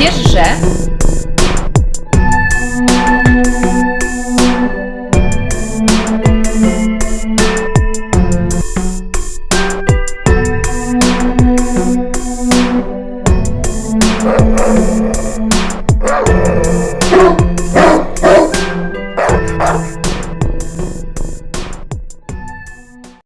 Wiesz, że